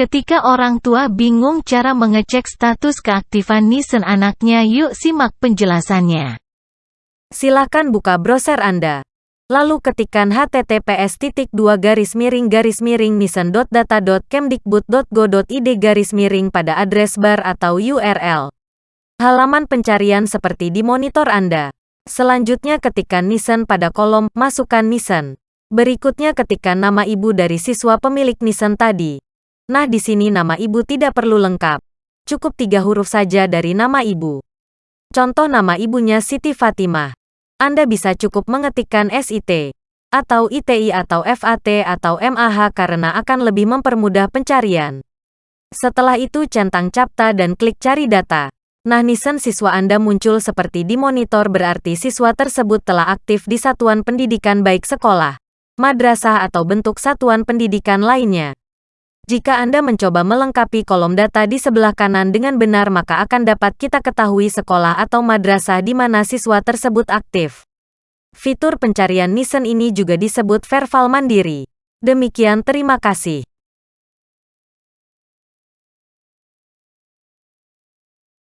Ketika orang tua bingung cara mengecek status keaktifan Nissan anaknya yuk simak penjelasannya. Silakan buka browser Anda. Lalu ketikkan https garis miring garis miring nissan.data.kemdikbud.go.id garis miring pada address bar atau URL. Halaman pencarian seperti di monitor Anda. Selanjutnya ketikkan Nissan pada kolom Masukkan Nissan. Berikutnya ketikkan nama ibu dari siswa pemilik Nissan tadi. Nah di sini nama ibu tidak perlu lengkap. Cukup tiga huruf saja dari nama ibu. Contoh nama ibunya Siti Fatimah. Anda bisa cukup mengetikkan SIT, atau ITI atau FAT atau MAH karena akan lebih mempermudah pencarian. Setelah itu centang capta dan klik cari data. Nah Nissan siswa Anda muncul seperti di monitor berarti siswa tersebut telah aktif di satuan pendidikan baik sekolah, madrasah atau bentuk satuan pendidikan lainnya. Jika Anda mencoba melengkapi kolom data di sebelah kanan dengan benar maka akan dapat kita ketahui sekolah atau madrasah di mana siswa tersebut aktif. Fitur pencarian Nissan ini juga disebut verbal mandiri. Demikian terima kasih.